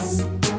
Yes.